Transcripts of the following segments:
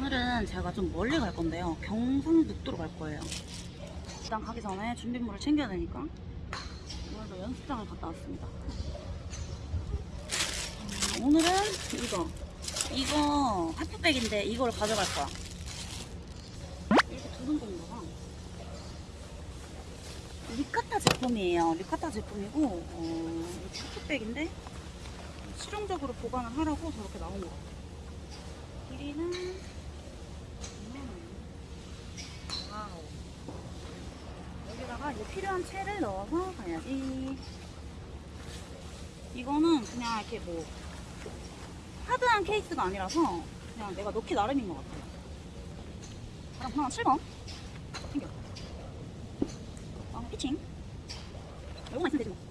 오늘은 제가 좀 멀리 갈 건데요. 경상북도로 갈 거예요. 일단 가기 전에 준비물을 챙겨야 되니까 오늘도 연습장을 갔다 왔습니다. 음, 오늘은 이거 이거 하프백인데 이걸 가져갈 거야. 이렇게 두는 봐. 리카타 제품이에요. 리카타 제품이고 어, 하프백인데 실용적으로 보관을 하라고 저렇게 나온 거 같아요. 길이는 음. Wow. 여기다가 이제 필요한 채를 넣어서 가야지. 이거는 그냥 이렇게 뭐 hard한 케이스가 아니라서 그냥 내가 넣기 나름인 것 같아요. 그럼 하나 7번 챙겨. 어, 피칭. 요거만 있으면 되지 뭐.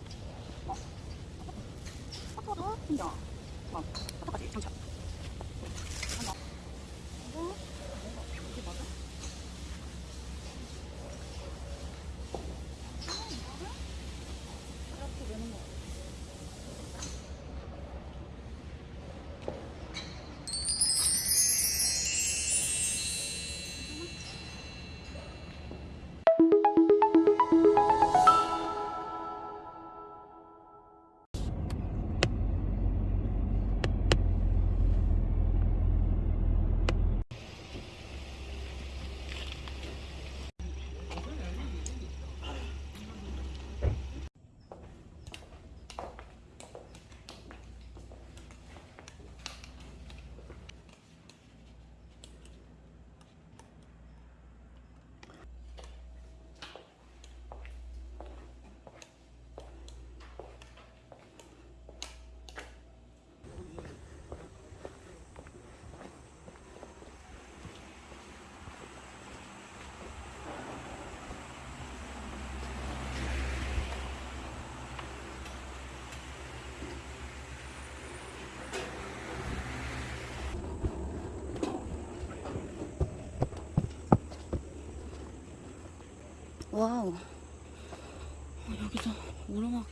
와우. 어, 여기서 오르막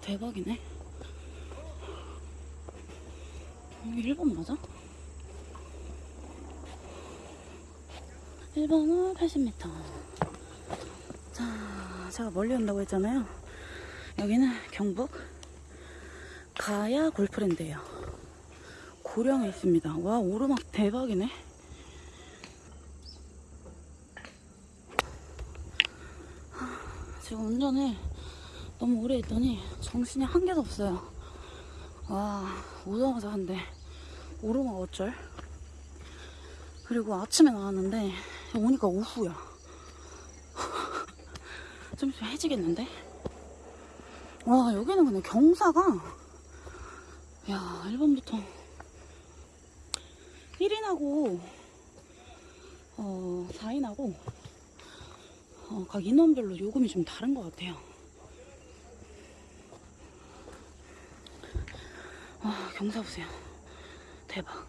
대박이네. 여기 1번 맞아? 1번은 80m. 자, 제가 멀리 온다고 했잖아요. 여기는 경북 가야 골프랜드예요. 고령에 있습니다. 와, 오르막 대박이네. 지금 운전을 너무 오래 했더니 정신이 한 개도 없어요. 와, 오자마자 한데 오르막 어쩔? 그리고 아침에 나왔는데 오니까 오후야. 좀 있으면 해지겠는데? 와, 여기는 근데 경사가 야, 1번부터 1인하고 어, 4인하고 어, 각 인원별로 요금이 좀 다른 것 같아요. 와, 경사 보세요. 대박.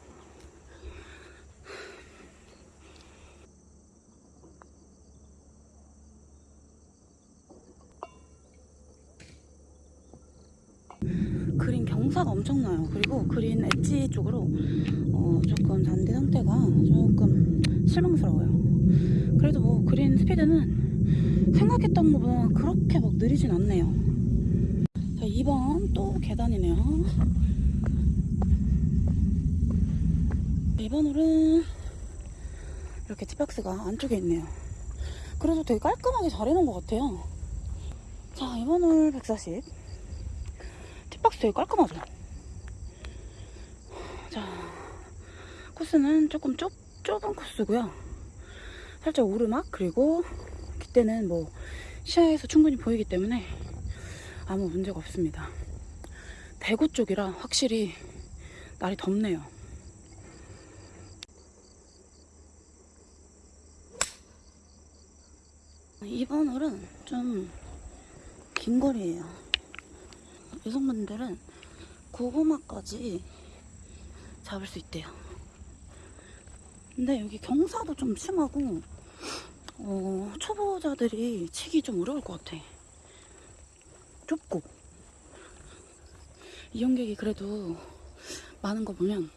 그린 경사가 엄청나요. 그리고 그린 엣지 쪽으로 어, 조금 잔디 상태가 조금 실망스러워요. 그래도 뭐 그린 스피드는 생각했던 것보다 그렇게 막 느리진 않네요. 자, 2번 또 계단이네요. 2번 홀은 이렇게 티박스가 안쪽에 있네요. 그래도 되게 깔끔하게 잘 해놓은 것 같아요. 자, 2번 홀 140. 티박스 되게 깔끔하죠? 자, 코스는 조금 좁, 좁은 코스고요. 살짝 오르막, 그리고 그때는 뭐 시야에서 충분히 보이기 때문에 아무 문제가 없습니다. 대구 쪽이라 확실히 날이 덥네요. 이번 홀은 좀 긴 거리예요. 여성분들은 고구마까지 잡을 수 있대요. 근데 여기 경사도 좀 심하고 어, 초보자들이 치기 좀 어려울 것 같아. 좁고 이용객이 그래도 많은 거 보면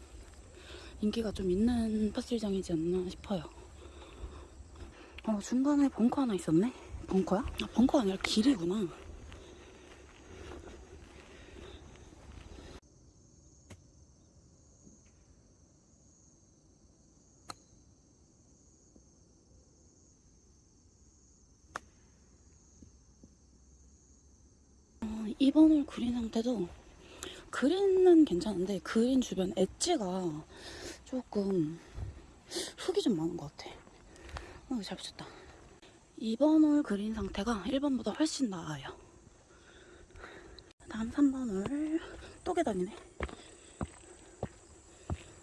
인기가 좀 있는 파스리장이지 않나 싶어요. 어, 중간에 벙커 하나 있었네? 벙커야? 아, 벙커 아니라 길이구나. 어, 이번 홀 그린 상태도 그린은 괜찮은데 그린 주변 엣지가 조금 흙이 좀 많은 것 같아. 어, 잘 붙였다. 이번 홀 그린 상태가 1번보다 훨씬 나아요. 다음 3번 홀또 계단이네.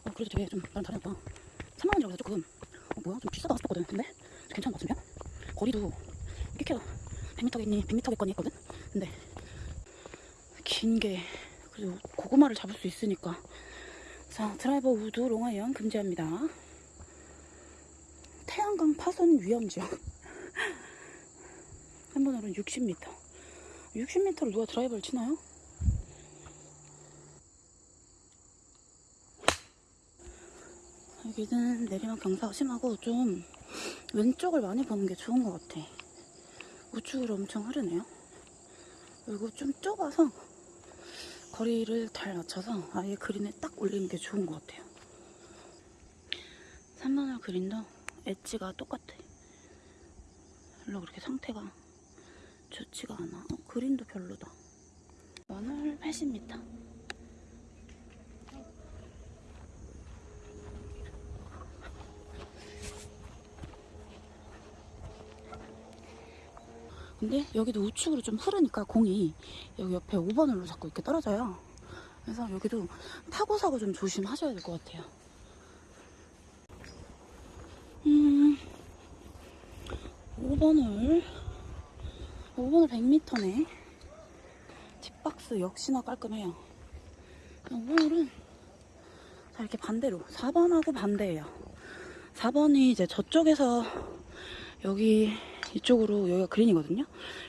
어, 그래도 되게 좀 나랑 다르다. 3만 원이라고 해서 조금 어, 뭐야 좀 비싸다 싶었거든. 근데 괜찮은 것 같으면 거리도 꽤 켜요. 100m겠니 100m겠거니 했거든. 근데 긴 게 그래도 고구마를 잡을 수 있으니까. 자 드라이버 우드 롱아이언 금지합니다. 태양광 파손 위험 지역. 한 번으로는 60m 60m를 누가 드라이버를 치나요? 여기는 내리막 경사가 심하고 좀 왼쪽을 많이 보는 게 좋은 것 같아. 우측으로 엄청 흐르네요. 그리고 좀 좁아서 거리를 잘 맞춰서 아예 그린에 딱 올리는 게 좋은 것 같아요. 3번홀 그린도 엣지가 똑같아. 별로 그렇게 상태가 좋지가 않아. 어, 그린도 별로다. 원홀 80m. 근데 여기도 우측으로 좀 흐르니까 공이 여기 옆에 5번으로 자꾸 이렇게 떨어져요. 그래서 여기도 타고 사고 좀 조심하셔야 될 것 같아요. 음, 5번을 5번을 100m네. 뒷박스 역시나 깔끔해요. 5번은 자 이렇게 반대로 4번하고 반대예요. 4번이 이제 저쪽에서 여기 이쪽으로 여기가 그린이거든요.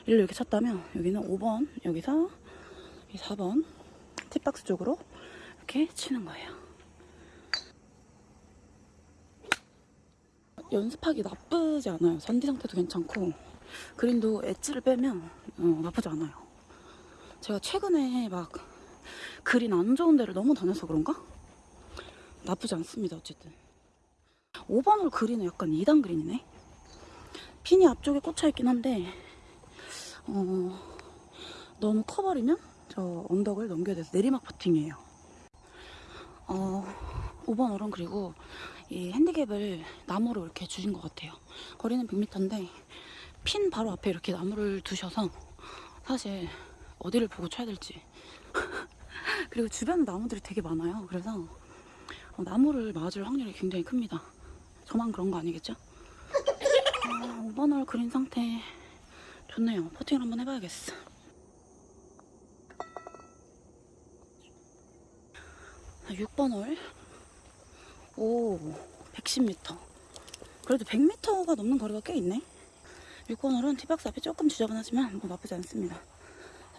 일로 이렇게 쳤다면 여기는 5번 여기서 4번 팁박스 쪽으로 이렇게 치는 거예요. 연습하기 나쁘지 않아요. 잔디 상태도 괜찮고 그린도 엣지를 빼면 어, 나쁘지 않아요. 제가 최근에 막 그린 안 좋은 데를 너무 다녀서 그런가? 나쁘지 않습니다. 어쨌든 5번으로 그린은 약간 2단 그린이네. 핀이 앞쪽에 꽂혀 있긴 한데 어, 너무 커버리면 저 언덕을 넘겨야 돼서 내리막 퍼팅이에요. 어, 5번 어른 그리고 이 핸디캡을 나무로 이렇게 주신 것 같아요. 거리는 100m인데 핀 바로 앞에 이렇게 나무를 두셔서 사실 어디를 보고 쳐야 될지 그리고 주변 나무들이 되게 많아요. 그래서 어, 나무를 맞을 확률이 굉장히 큽니다. 저만 그런 거 아니겠죠? 아, 5번 홀 그린 상태 좋네요. 퍼팅을 한번 해봐야겠어. 자, 6번 홀. 오, 110m. 그래도 100m가 넘는 거리가 꽤 있네. 6번 홀은 티박스 앞이 조금 지저분하지만 뭐 나쁘지 않습니다.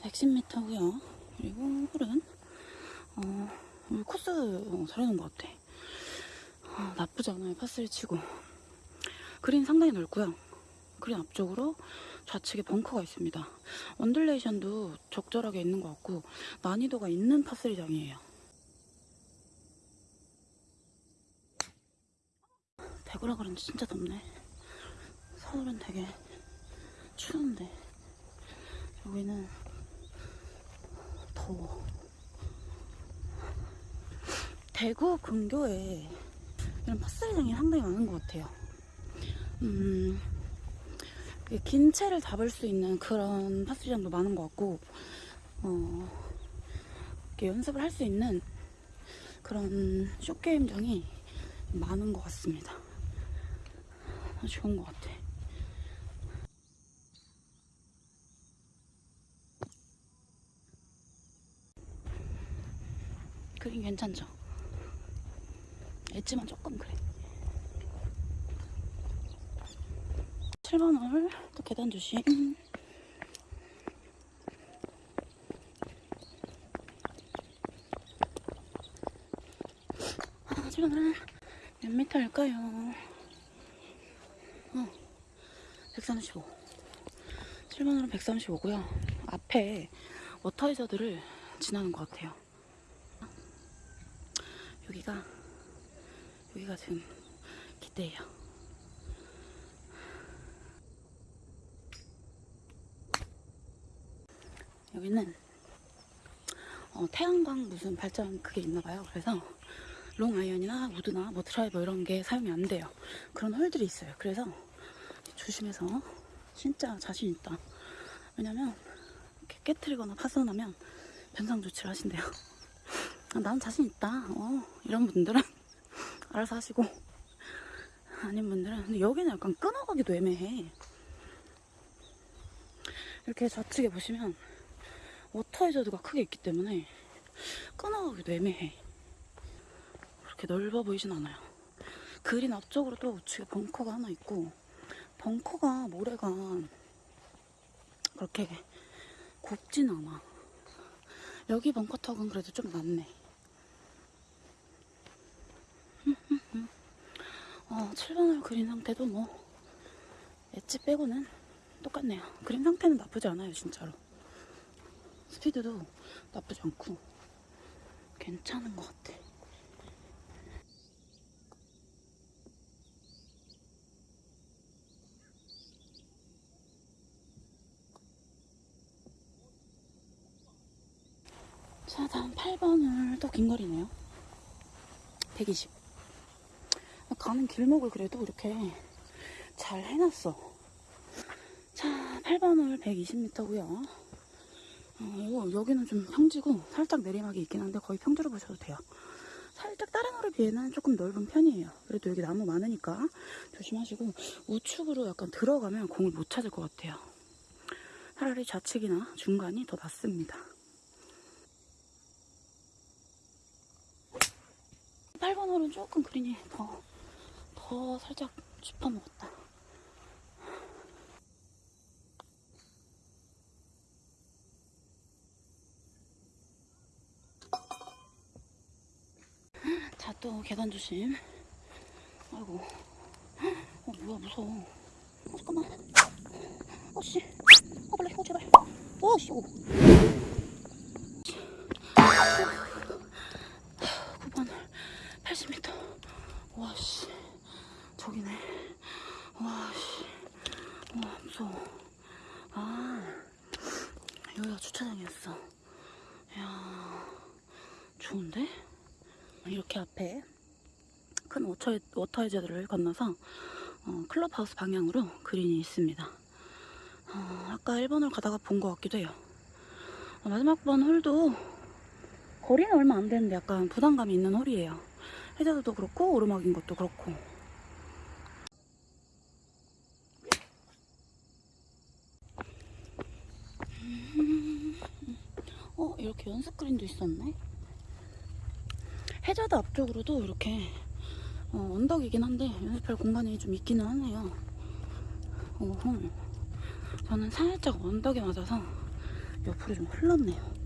110m고요. 그리고 홀은 어, 코스 어, 잘해놓은 것 같아. 어, 나쁘지 않아요. 파스를 치고. 그린 상당히 넓고요. 그린 앞쪽으로 좌측에 벙커가 있습니다. 언듈레이션도 적절하게 있는 것 같고 난이도가 있는 파스리장이에요. 대구라 그런지 진짜 덥네. 서울은 되게 추운데 여기는 더워. 대구 근교에 이런 파스리장이 상당히 많은 것 같아요. 음, 긴 채를 잡을 수 있는 그런 파스리장도 많은 것 같고, 어, 이렇게 연습을 할 수 있는 그런 쇼게임장이 많은 것 같습니다. 좋은 것 같아. 그림 괜찮죠? 엣지만 조금 그래. 7번 홀, 또 계단 조심. 아, 7번 홀. 할까요? 어, 135. 7번으로 135고요. 앞에 워터이저들을 지나는 것 같아요. 여기가 여기가 지금 기대예요. 여기는 어, 태양광 무슨 발전 그게 있나 봐요. 그래서 롱 아이언이나 우드나 뭐 드라이버 이런 게 사용이 안 돼요. 그런 홀들이 있어요. 그래서 조심해서 진짜 자신 있다. 왜냐면 이렇게 깨트리거나 파손하면 변상 조치를 하신대요. 아, 난 자신 있다. 어, 이런 분들은 알아서 하시고 아닌 분들은 근데 여기는 약간 끊어가기도 애매해. 이렇게 좌측에 보시면 워터이저드가 크게 있기 때문에 끊어가기도 애매해. 그렇게 넓어 보이진 않아요. 그린 앞쪽으로 또 우측에 벙커가 하나 있고 벙커가 모래가 그렇게 곱진 않아. 여기 벙커 턱은 그래도 좀 낫네. 어, 7번홀 그린 상태도 뭐 엣지 빼고는 똑같네요. 그린 상태는 나쁘지 않아요, 진짜로. 스피드도 나쁘지 않고 괜찮은 것 같아. 자, 다음 8번을 또 긴 거리네요. 120. 가는 길목을 그래도 이렇게 잘 해놨어. 자, 8번을 120m고요. 어, 여기는 좀 평지고 살짝 내리막이 있긴 한데 거의 평지로 보셔도 돼요. 살짝 다른 홀에 비해는 조금 넓은 편이에요. 그래도 여기 나무 많으니까 조심하시고 우측으로 약간 들어가면 공을 못 찾을 것 같아요. 차라리 좌측이나 중간이 더 낫습니다. 8번 홀은 조금 그린이 더, 더 살짝 짚어먹었다. 자, 또 계단 조심. 아이고. 어, 뭐야, 무서워. 어, 잠깐만. 어, 씨. 어, 벌레. 어, 제발. 어, 씨. 오. 9번 80m. 와, 씨. 저기네. 와, 씨. 와, 무서워. 아, 여기가 주차장이었어. 이야, 좋은데? 이렇게 앞에 큰 워터, 워터해저드를 건너서 어, 클럽하우스 방향으로 그린이 있습니다. 어, 아까 1번을 가다가 본 것 같기도 해요. 어, 마지막 번 홀도 거리는 얼마 안 되는데 약간 부담감이 있는 홀이에요. 해저드도 그렇고 오르막인 것도 그렇고. 음, 어 이렇게 연습 그린도 있었네. 해저드 앞쪽으로도 이렇게 어, 언덕이긴 한데 연습할 공간이 좀 있기는 하네요. 어허. 저는 살짝 언덕에 맞아서 옆으로 좀 흘렀네요.